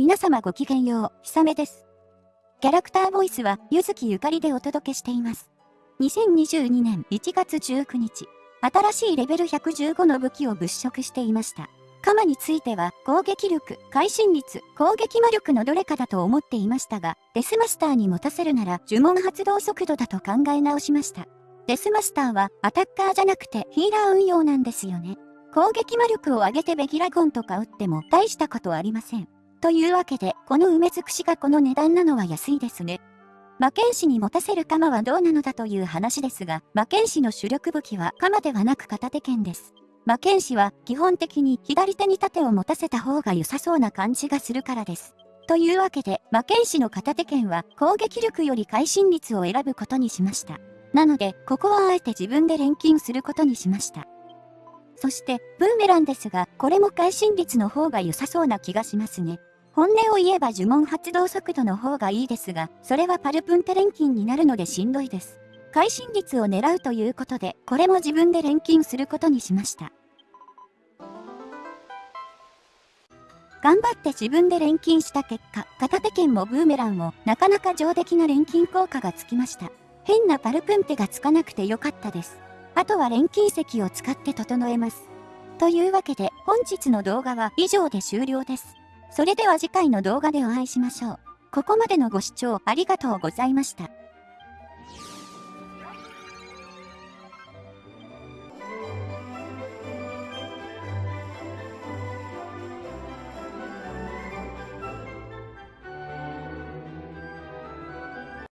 皆様ごきげんよう、ひさめです。キャラクターボイスは、ゆずきゆかりでお届けしています。2022年1月19日、新しいレベル115の武器を物色していました。カマについては、攻撃力、会心率、攻撃魔力のどれかだと思っていましたが、デスマスターに持たせるなら呪文発動速度だと考え直しました。デスマスターはアタッカーじゃなくてヒーラー運用なんですよね。攻撃魔力を上げてベギラゴンとか打っても大したことありません。というわけで、この梅尽くしがこの値段なのは安いですね。魔剣士に持たせる鎌はどうなのだという話ですが、魔剣士の主力武器は鎌ではなく片手剣です。魔剣士は基本的に左手に盾を持たせた方が良さそうな感じがするからです。というわけで、魔剣士の片手剣は攻撃力より会心率を選ぶことにしました。なので、ここはあえて自分で錬金することにしました。そして、ブーメランですが、これも会心率の方が良さそうな気がしますね。本音を言えば呪文発動速度の方がいいですが、それはパルプンテ錬金になるのでしんどいです。会心率を狙うということで、これも自分で錬金することにしました。頑張って自分で錬金した結果、片手剣もブーメランもなかなか上出来な錬金効果がつきました。変なパルプンテがつかなくてよかったです。あとは錬金石を使って整えます。というわけで本日の動画は以上で終了です。それでは次回の動画でお会いしましょう。ここまでのご視聴ありがとうございました。